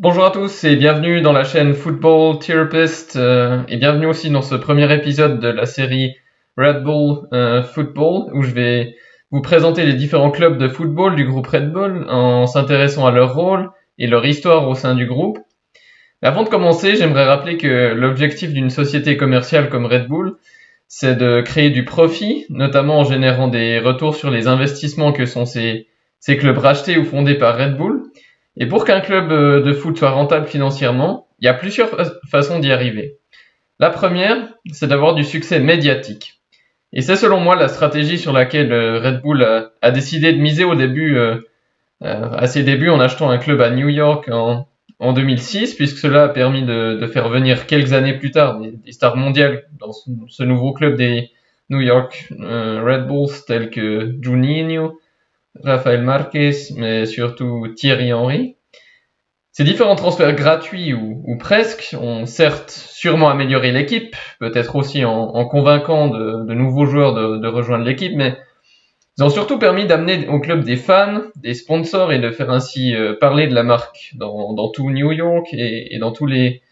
Bonjour à tous et bienvenue dans la chaîne Football Therapist euh, et bienvenue aussi dans ce premier épisode de la série Red Bull euh, Football où je vais vous présenter les différents clubs de football du groupe Red Bull en s'intéressant à leur rôle et leur histoire au sein du groupe. avant de commencer, j'aimerais rappeler que l'objectif d'une société commerciale comme Red Bull, c'est de créer du profit, notamment en générant des retours sur les investissements que sont ces, ces clubs rachetés ou fondés par Red Bull et pour qu'un club euh, de foot soit rentable financièrement, il y a plusieurs façons d'y arriver. La première, c'est d'avoir du succès médiatique. Et c'est selon moi la stratégie sur laquelle euh, Red Bull a, décidé de miser au début, euh, à ses débuts en achetant un club à New York en, 2006, puisque cela a permis de, faire venir quelques années plus tard des, stars mondiales dans ce, nouveau club des New York Red Bulls tels que Juninho, Rafael Marquez, mais surtout Thierry Henry. Ces différents transferts gratuits ou, presque ont certes sûrement amélioré l'équipe, peut-être aussi en, convainquant de, nouveaux joueurs de, rejoindre l'équipe, mais ils ont surtout permis d'amener au club des fans, des sponsors et de faire ainsi euh, parler de la marque dans, tout New York et, dans tous les,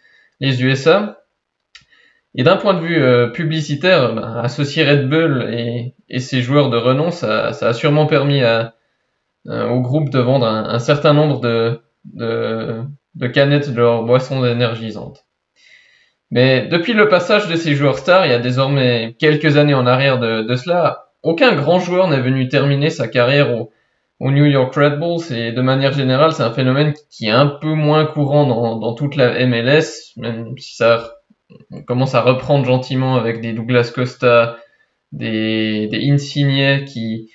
USA. Et d'un point de vue euh, publicitaire, ben, associer Red Bull et, ses joueurs de renom, ça, a sûrement permis à, euh, au groupe de vendre un, certain nombre de, de, canettes de leurs boissons énergisantes. Mais depuis le passage de ces joueurs stars, il y a désormais quelques années en arrière de, cela, aucun grand joueur n'est venu terminer sa carrière au, New York Red Bulls et de manière générale, c'est un phénomène qui est un peu moins courant dans, toute la MLS, même si ça commence à reprendre gentiment avec des Douglas Costa, des, des Insigne qui,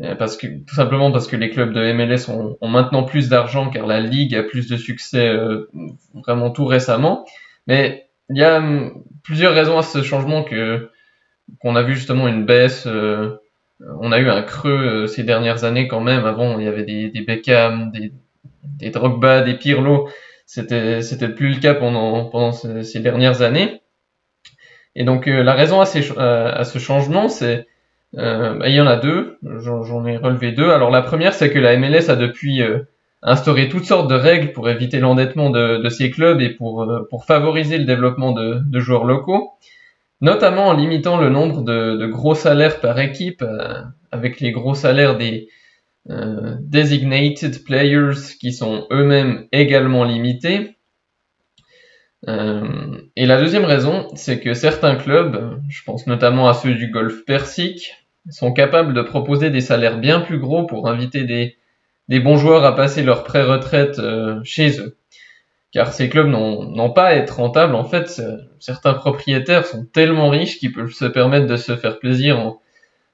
euh, parce que tout simplement parce que les clubs de MLS ont, maintenant plus d'argent car la ligue a plus de succès euh, vraiment tout récemment. Mais il y a hum, plusieurs raisons à ce changement que qu'on a vu justement une baisse. Euh, on a eu un creux ces dernières années quand même. Avant, il y avait des, des Beckham, des, des Drogba, des Pirlo. C'était c'était plus le cas pendant pendant ces, dernières années. Et donc la raison à, ces, à ce changement, c'est euh, bah, il y en a deux, j'en ai relevé deux. Alors la première, c'est que la MLS a depuis euh, instauré toutes sortes de règles pour éviter l'endettement de, de, ces clubs et pour, euh, pour favoriser le développement de, de, joueurs locaux, notamment en limitant le nombre de, de gros salaires par équipe, euh, avec les gros salaires des designated players qui sont eux-mêmes également limités. et la deuxième raison, c'est que certains clubs, je pense notamment à ceux du golfe Persique, sont capables de proposer des salaires bien plus gros pour inviter des, des bons joueurs à passer leur pré-retraite euh, chez eux. Car ces clubs n'ont pas à être rentables. En fait, certains propriétaires sont tellement riches qu'ils peuvent se permettre de se faire plaisir en,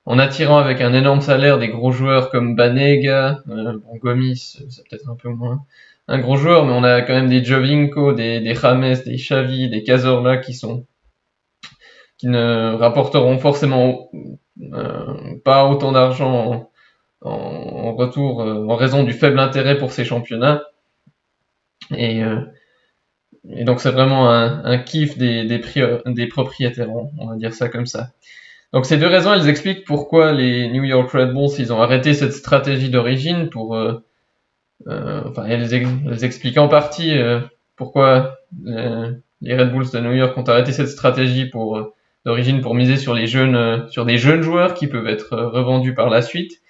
en attirant avec un énorme salaire des gros joueurs comme Banega, euh, bon, Gomis, c'est peut-être un peu moins un gros joueur, mais on a quand même des Jovinko, des, des James, des Xavi, des Cazorla qui sont qui ne rapporteront forcément euh, pas autant d'argent en, retour euh, en raison du faible intérêt pour ces championnats. Et, euh, et donc c'est vraiment un, un, kiff des, des, des propriétaires, on va dire ça comme ça. Donc ces deux raisons, elles expliquent pourquoi les New York Red Bulls, ils ont arrêté cette stratégie d'origine pour... Euh, enfin, elles, expliquent en partie pourquoi les Red Bulls de New York ont arrêté cette stratégie d'origine pour miser sur les jeunes, euh, sur des jeunes joueurs qui peuvent être euh, revendus par la suite.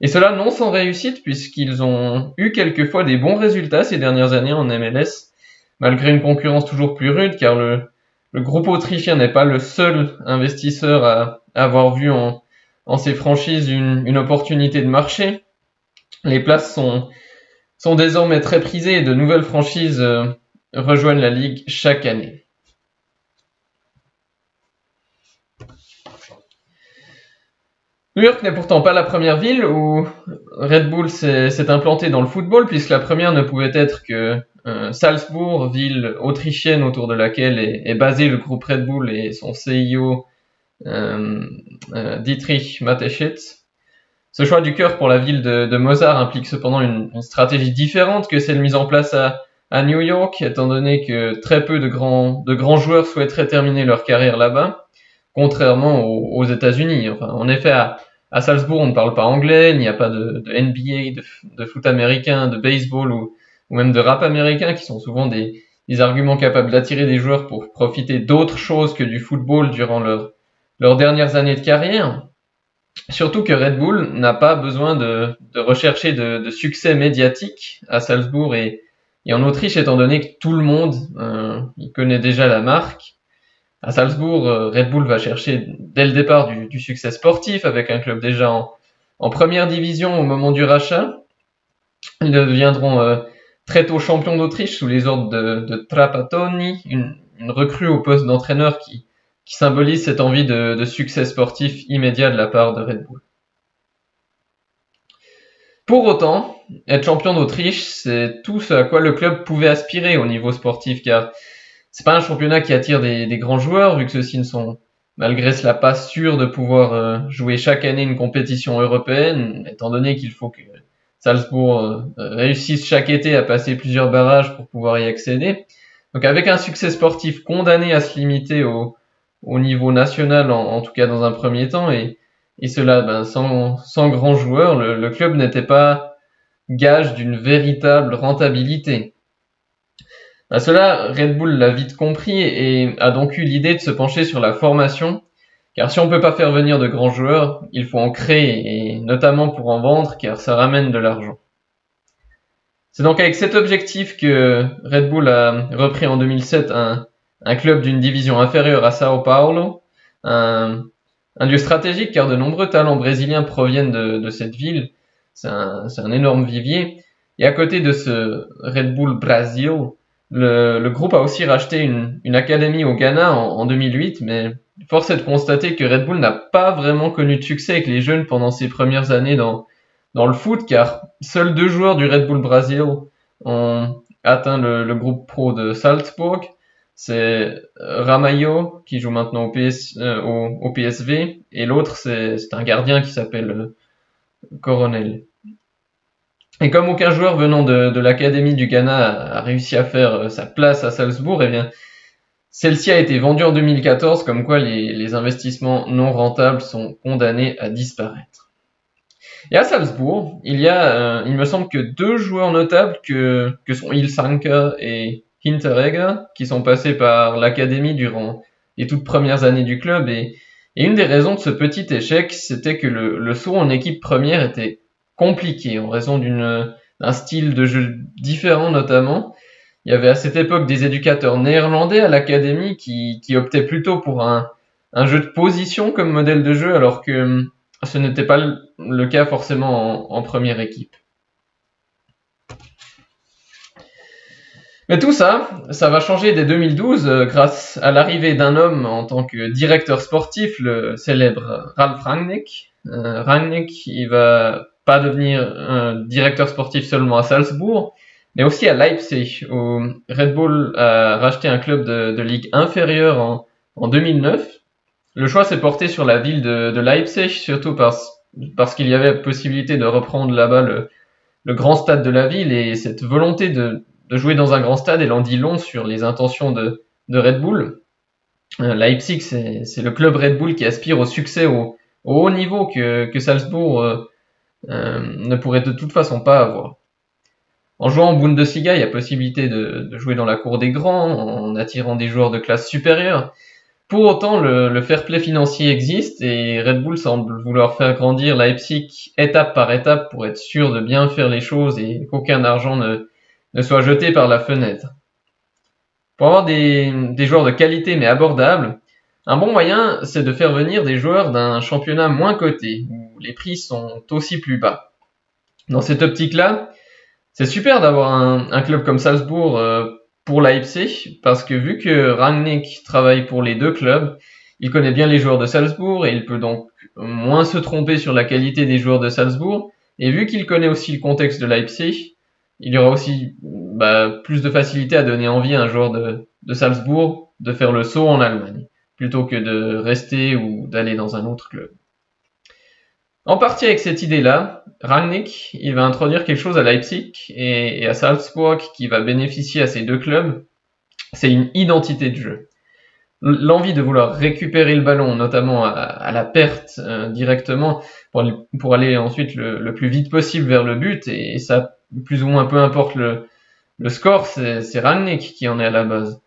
Et cela non sans réussite puisqu'ils ont eu quelquefois des bons résultats ces dernières années en MLS, malgré une concurrence toujours plus rude car le, le groupe autrichien n'est pas le seul investisseur à, avoir vu en, ces franchises une, opportunité de marché. Les places sont, sont désormais très prisées et de nouvelles franchises euh, rejoignent la ligue chaque année. New York n'est pourtant pas la première ville où Red Bull s'est implanté dans le football, puisque la première ne pouvait être que euh, Salzbourg, ville autrichienne autour de laquelle est, basé le groupe Red Bull et son CEO euh, euh, Dietrich Mateschitz. Ce choix du cœur pour la ville de, Mozart implique cependant une, stratégie différente que celle mise en place à, New York, étant donné que très peu de grands, de joueurs souhaiteraient terminer leur carrière là-bas, contrairement aux, États-Unis. En effet, à, à Salzbourg, on ne parle pas anglais, il n'y a pas de, NBA, de, foot américain, de baseball ou, ou même de rap américain, qui sont souvent des, arguments capables d'attirer des joueurs pour profiter d'autres choses que du football durant leur, leurs dernières années de carrière. Surtout que Red Bull n'a pas besoin de, rechercher de, succès médiatique à Salzbourg et, en Autriche, étant donné que tout le monde euh, connaît déjà la marque. À Salzbourg, euh, Red Bull va chercher dès le départ du, succès sportif avec un club déjà en, en, première division au moment du rachat. Ils deviendront euh, très tôt champions d'Autriche sous les ordres de, de Trapattoni, une, recrue au poste d'entraîneur qui, symbolise cette envie de, de, succès sportif immédiat de la part de Red Bull. Pour autant, être champion d'Autriche, c'est tout ce à quoi le club pouvait aspirer au niveau sportif, car c'est pas un championnat qui attire des, des grands joueurs, vu que ceux-ci ne sont malgré cela pas sûrs de pouvoir euh, jouer chaque année une compétition européenne, étant donné qu'il faut que Salzbourg euh, réussisse chaque été à passer plusieurs barrages pour pouvoir y accéder. Donc avec un succès sportif condamné à se limiter au, au niveau national, en, tout cas dans un premier temps, et, cela ben, sans, sans grands joueurs, le, le club n'était pas gage d'une véritable rentabilité. À cela, Red Bull l'a vite compris et a donc eu l'idée de se pencher sur la formation, car si on ne peut pas faire venir de grands joueurs, il faut en créer, et notamment pour en vendre, car ça ramène de l'argent. C'est donc avec cet objectif que Red Bull a repris en 2007 un, club d'une division inférieure à Sao Paulo, un, lieu stratégique car de nombreux talents brésiliens proviennent de, cette ville. C'est un, énorme vivier. Et à côté de ce Red Bull Brasil, le, groupe a aussi racheté une, une académie au Ghana en, en, 2008, mais force est de constater que Red Bull n'a pas vraiment connu de succès avec les jeunes pendant ses premières années dans, dans le foot, car seuls deux joueurs du Red Bull Brasil ont atteint le, groupe pro de Salzburg c'est Ramayo qui joue maintenant au, PS, euh, PSV et l'autre c'est un gardien qui s'appelle euh, Coronel. Et comme aucun joueur venant de, de l'académie du Ghana a, réussi à faire euh, sa place à Salzbourg, eh bien celle-ci a été vendue en 2014, comme quoi les, investissements non rentables sont condamnés à disparaître. Et à Salzbourg, il y a, euh, il me semble que deux joueurs notables que, que sont Ilsanka et Hinteregger, qui sont passés par l'académie durant les toutes premières années du club. Et, une des raisons de ce petit échec, c'était que le, saut en équipe première était compliqué en raison d'un style de jeu différent notamment. Il y avait à cette époque des éducateurs néerlandais à l'académie qui, optaient plutôt pour un, jeu de position comme modèle de jeu, alors que ce n'était pas le cas forcément en, première équipe. Mais tout ça, ça va changer dès 2012 euh, grâce à l'arrivée d'un homme en tant que directeur sportif, le célèbre Ralf Rangnick. Euh, Rangnick, il va pas devenir un directeur sportif seulement à Salzbourg, mais aussi à Leipzig, où Red Bull a racheté un club de, ligue inférieure en, en, 2009. Le choix s'est porté sur la ville de, Leipzig, surtout parce, qu'il y avait possibilité de reprendre là-bas le, grand stade de la ville et cette volonté de, jouer dans un grand stade, elle en dit long sur les intentions de, Red Bull. Euh, Leipzig, c'est le club Red Bull qui aspire au succès au, au haut niveau que, que Salzbourg euh, euh, ne pourrait de toute façon pas avoir. En jouant en Bundesliga, il y a possibilité de, jouer dans la cour des grands, en attirant des joueurs de classe supérieure. Pour autant, le, le, fair play financier existe et Red Bull semble vouloir faire grandir Leipzig étape par étape pour être sûr de bien faire les choses et qu'aucun argent ne, ne soit jeté par la fenêtre. Pour avoir des, des joueurs de qualité mais abordables, un bon moyen, c'est de faire venir des joueurs d'un championnat moins coté, où les prix sont aussi plus bas. Dans cette optique-là, c'est super d'avoir un, club comme Salzbourg euh, pour Leipzig, parce que vu que Rangnick travaille pour les deux clubs, il connaît bien les joueurs de Salzbourg et il peut donc moins se tromper sur la qualité des joueurs de Salzbourg. Et vu qu'il connaît aussi le contexte de Leipzig, il y aura aussi bah, plus de facilité à donner envie à un joueur de Salzbourg de faire le saut en Allemagne, plutôt que de rester ou d'aller dans un autre club. En partie avec cette idée-là, Rangnick, il va introduire quelque chose à Leipzig et, à Salzbourg qui va bénéficier à ces deux clubs. C'est une identité de jeu. L'envie de vouloir récupérer le ballon, notamment à, la perte euh, directement, pour, aller ensuite le, plus vite possible vers le but, et, ça plus ou moins peu importe le, score, c'est Rangnick qui en est à la base.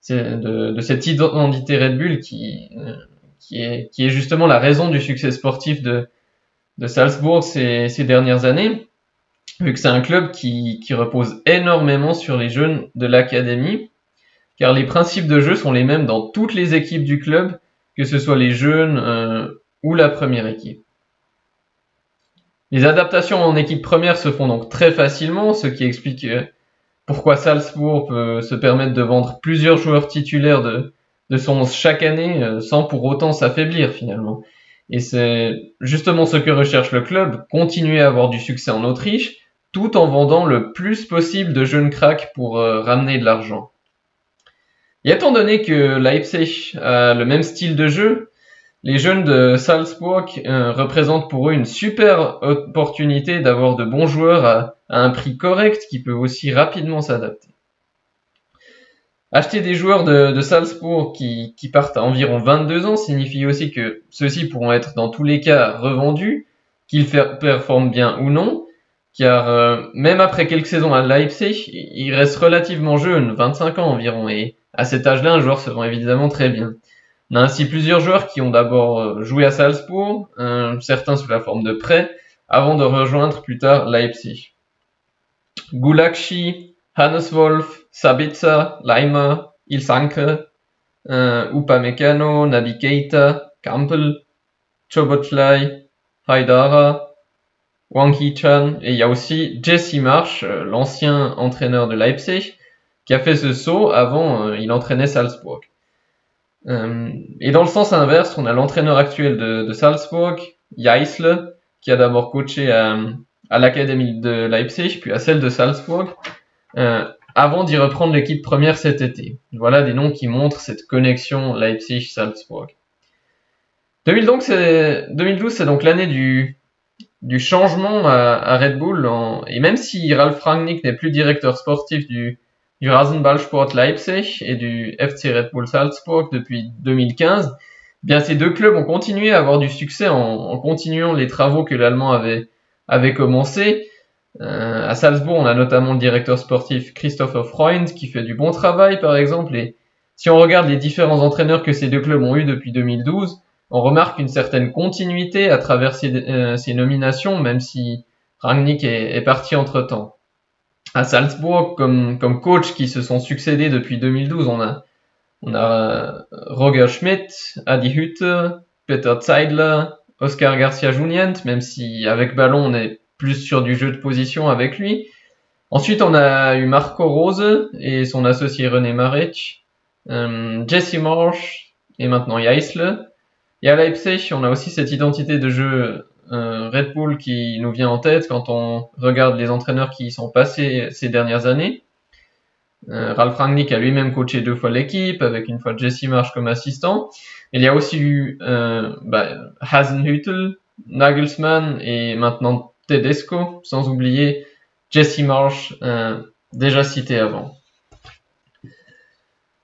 C'est de, cette identité Red Bull euh, qui est justement la raison du succès sportif de, de Salzbourg ces, dernières années, vu que c'est un club qui, repose énormément sur les jeunes de l'académie, car les principes de jeu sont les mêmes dans toutes les équipes du club, que ce soit les jeunes euh, ou la première équipe. Les adaptations en équipe première se font donc très facilement, ce qui explique euh, pourquoi Salzbourg peut se permettre de vendre plusieurs joueurs titulaires de, de son chaque année euh, sans pour autant s'affaiblir finalement. Et c'est justement ce que recherche le club, continuer à avoir du succès en Autriche, tout en vendant le plus possible de jeunes cracks pour euh, ramener de l'argent. Et étant donné que Leipzig a le même style de jeu, les jeunes de Salzburg euh, représentent pour eux une super opportunité d'avoir de bons joueurs à, un prix correct qui peut aussi rapidement s'adapter. Acheter des joueurs de, Salzbourg qui, partent à environ 22 ans signifie aussi que ceux-ci pourront être dans tous les cas revendus, qu'ils performent bien ou non, car euh, même après quelques saisons à Leipzig, ils restent relativement jeunes, 25 ans environ, et à cet âge-là, un joueur se vend évidemment très bien. On a ainsi plusieurs joueurs qui ont d'abord euh, joué à Salzbourg, certains sous la forme de prêt, avant de rejoindre plus tard Leipzig. Gulakshi, Hannes Wolf, Sabitzer, Leimer, Ilsanke, euh, Upamecano, Keita, Campbell, Chobotlai, Haidara, Wang Hee-chan, et il y a aussi Jesse Marsh, euh, l'ancien entraîneur de Leipzig, qui a fait ce saut avant, il entraînait Salzbourg. Euh, et dans le sens inverse, on a l'entraîneur actuel de, de Salzburg, Jaisle, qui a d'abord coaché à, à l'académie de Leipzig, puis à celle de Salzburg, euh, avant d'y reprendre l'équipe première cet été. Voilà des noms qui montrent cette connexion Leipzig-Salzburg. 2012, c'est donc l'année du, changement à, Red Bull, et même si Ralf Rangnick n'est plus directeur sportif du, du Rasenballsport Leipzig et du FC Red Bull Salzburg depuis 2015, eh bien ces deux clubs ont continué à avoir du succès en, continuant les travaux que l'Allemand avait, avait commencé. Euh, à Salzbourg, on a notamment le directeur sportif Christopher Freund qui fait du bon travail par exemple. Et si on regarde les différents entraîneurs que ces deux clubs ont eu depuis 2012, on remarque une certaine continuité à travers ces, euh, nominations, même si Rangnick est, parti entre temps à Salzbourg comme, coach qui se sont succédés depuis 2012. On a, on a Roger Schmidt, Adi Hütte, Peter Zeidler, Oscar Garcia Junient, même si avec ballon on est plus sur du jeu de position avec lui. Ensuite on a eu Marco Rose et son associé René Marech, euh, Jesse Marsh et maintenant Jaisle. Et à Leipzig on a aussi cette identité de jeu Red Bull qui nous vient en tête quand on regarde les entraîneurs qui y sont passés ces dernières années. Euh, Ralph Rangnick a lui-même coaché deux fois l'équipe, avec une fois Jesse Marsh comme assistant. Il y a aussi eu euh, bah, Nagelsmann et maintenant Tedesco, sans oublier Jesse Marsh, euh, déjà cité avant.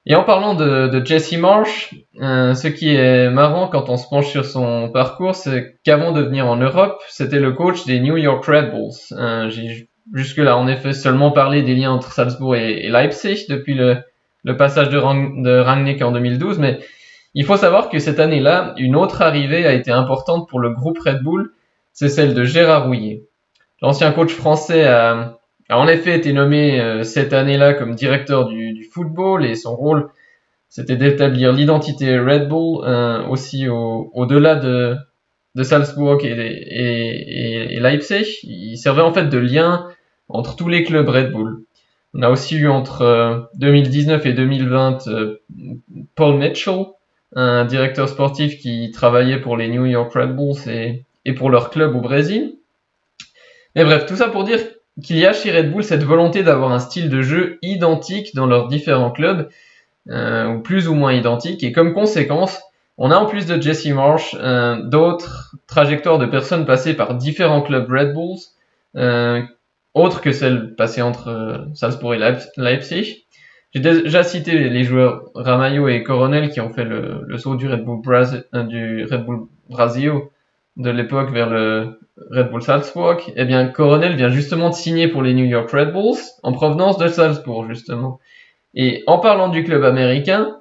Et en parlant de, Jesse Marsh, euh, ce qui est marrant quand on se penche sur son parcours, c'est qu'avant de venir en Europe, c'était le coach des New York Red Bulls. Euh, J'ai jusque-là en effet seulement parlé des liens entre Salzbourg et, Leipzig depuis le, passage de, Rangnick en 2012, mais il faut savoir que cette année-là, une autre arrivée a été importante pour le groupe Red Bull, c'est celle de Gérard Rouillet. L'ancien coach français a, a en effet été nommé euh, cette année-là comme directeur du, du, football et son rôle c'était d'établir l'identité Red Bull euh, aussi au-delà de, de Salzburg et, et, et, Leipzig. Il servait en fait de lien entre tous les clubs Red Bull. On a aussi eu entre 2019 euh, et 2020 Paul Mitchell, un directeur sportif qui travaillait pour les New York Red Bulls et, et pour leur club au Brésil. Mais bref, tout ça pour dire qu'il y a chez Red Bull cette volonté d'avoir un style de jeu identique dans leurs différents clubs, euh, ou plus ou moins identique, et comme conséquence, on a en plus de Jesse Marsh euh, d'autres trajectoires de personnes passées par différents clubs Red Bulls, euh, autres que celles passées entre Salzbourg et Leipzig. J'ai déjà cité les joueurs Ramayo et Coronel qui ont fait le, saut du Red Bull, Bras du Red Bull Brasil de l'époque vers le Red Bull Salzburg, eh bien Coronel vient justement de signer pour les New York Red Bulls en provenance de Salzbourg justement. Et en parlant du club américain,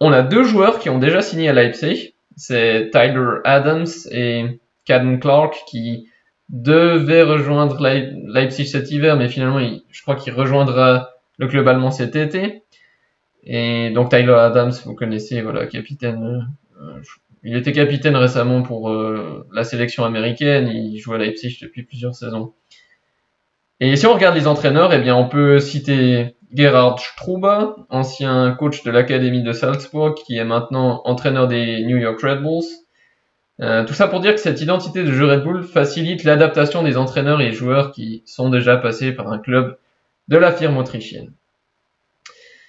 on a deux joueurs qui ont déjà signé à Leipzig. C'est Tyler Adams et Caden Clark qui devaient rejoindre Leipzig cet hiver, mais finalement, je crois qu'il rejoindra le club allemand cet été. Et donc Tyler Adams, vous connaissez, voilà, capitaine. Il était capitaine récemment pour euh, la sélection américaine. Il joue à Leipzig depuis plusieurs saisons. Et si on regarde les entraîneurs, eh bien, on peut citer Gerhard Struba, ancien coach de l'académie de Salzburg, qui est maintenant entraîneur des New York Red Bulls. Euh, tout ça pour dire que cette identité de jeu Red Bull facilite l'adaptation des entraîneurs et joueurs qui sont déjà passés par un club de la firme autrichienne.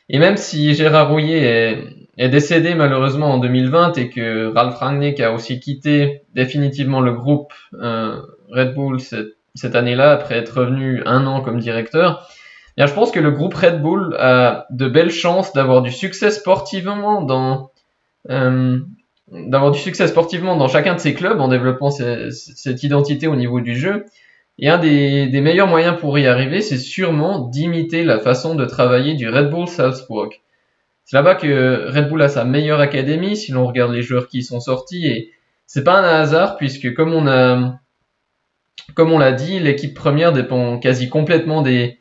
Et même si Gérard Rouillet est, décédé malheureusement en 2020 et que Ralf Rangnick a aussi quitté définitivement le groupe euh, Red Bull cette, année-là après être revenu un an comme directeur, bien, je pense que le groupe Red Bull a de belles chances d'avoir du succès sportivement dans euh, d'avoir du succès sportivement dans chacun de ses clubs en développant cette identité au niveau du jeu et un des, meilleurs moyens pour y arriver, c'est sûrement d'imiter la façon de travailler du Red Bull Salzburg. C'est là-bas que Red Bull a sa meilleure académie, si l'on regarde les joueurs qui y sont sortis, et c'est pas un hasard, puisque comme on a, comme on l'a dit, l'équipe première dépend quasi complètement des,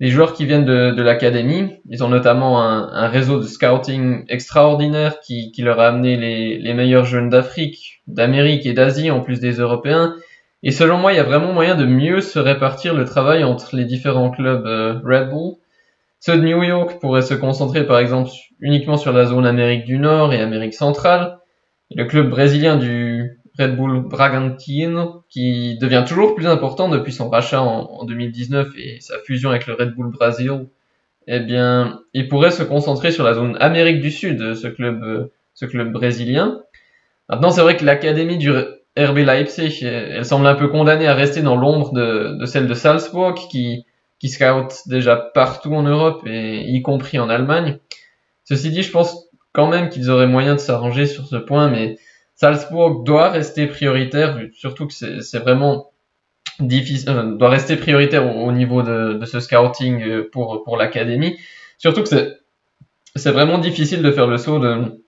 joueurs qui viennent de, l'académie. Ils ont notamment un, réseau de scouting extraordinaire qui, leur a amené les, les meilleurs jeunes d'Afrique, d'Amérique et d'Asie, en plus des Européens. Et selon moi, il y a vraiment moyen de mieux se répartir le travail entre les différents clubs euh, Red Bull. Ceux de New York pourraient se concentrer par exemple uniquement sur la zone Amérique du Nord et Amérique centrale. Et le club brésilien du Red Bull Bragantino, qui devient toujours plus important depuis son rachat en, 2019 et sa fusion avec le Red Bull Brasil, eh bien, il pourrait se concentrer sur la zone Amérique du Sud, ce club, euh, ce club brésilien. Maintenant, c'est vrai que l'académie du RB Leipzig, elle semble un peu condamnée à rester dans l'ombre de, celle de Salzburg, qui, scout déjà partout en Europe, et y compris en Allemagne. Ceci dit, je pense quand même qu'ils auraient moyen de s'arranger sur ce point, mais Salzburg doit rester prioritaire, surtout que c'est vraiment difficile, euh, doit rester prioritaire au, niveau de, ce scouting euh, pour, pour l'académie. Surtout que c'est vraiment difficile de faire le saut de,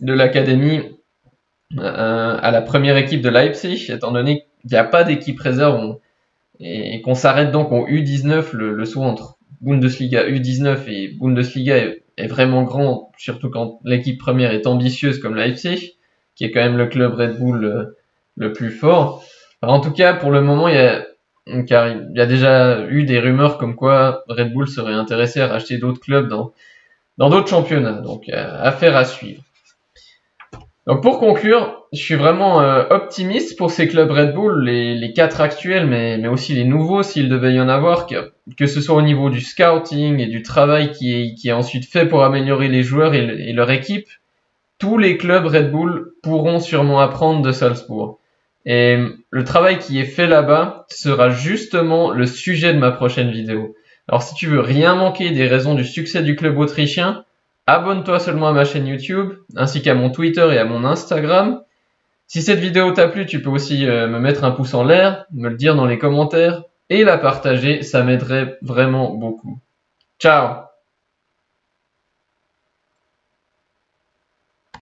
de l'académie euh, à la première équipe de Leipzig, étant donné qu'il n'y a pas d'équipe réserve et, qu'on s'arrête donc au U19, le, le saut entre Bundesliga U19 et Bundesliga est, vraiment grand, surtout quand l'équipe première est ambitieuse comme Leipzig, qui est quand même le club Red Bull euh, le, plus fort. en tout cas, pour le moment, il y a car il y a déjà eu des rumeurs comme quoi Red Bull serait intéressé à racheter d'autres clubs dans dans d'autres championnats. Donc, euh, affaire à suivre. Donc pour conclure, je suis vraiment euh, optimiste pour ces clubs Red Bull, les, les quatre actuels, mais, aussi les nouveaux s'il devait y en avoir, que, ce soit au niveau du scouting et du travail qui est, qui est ensuite fait pour améliorer les joueurs et, et leur équipe. Tous les clubs Red Bull pourront sûrement apprendre de Salzbourg. Et le travail qui est fait là-bas sera justement le sujet de ma prochaine vidéo. Alors si tu veux rien manquer des raisons du succès du club autrichien, Abonne-toi seulement à ma chaîne YouTube, ainsi qu'à mon Twitter et à mon Instagram. Si cette vidéo t'a plu, tu peux aussi euh, me mettre un pouce en l'air, me le dire dans les commentaires et la partager, ça m'aiderait vraiment beaucoup. Ciao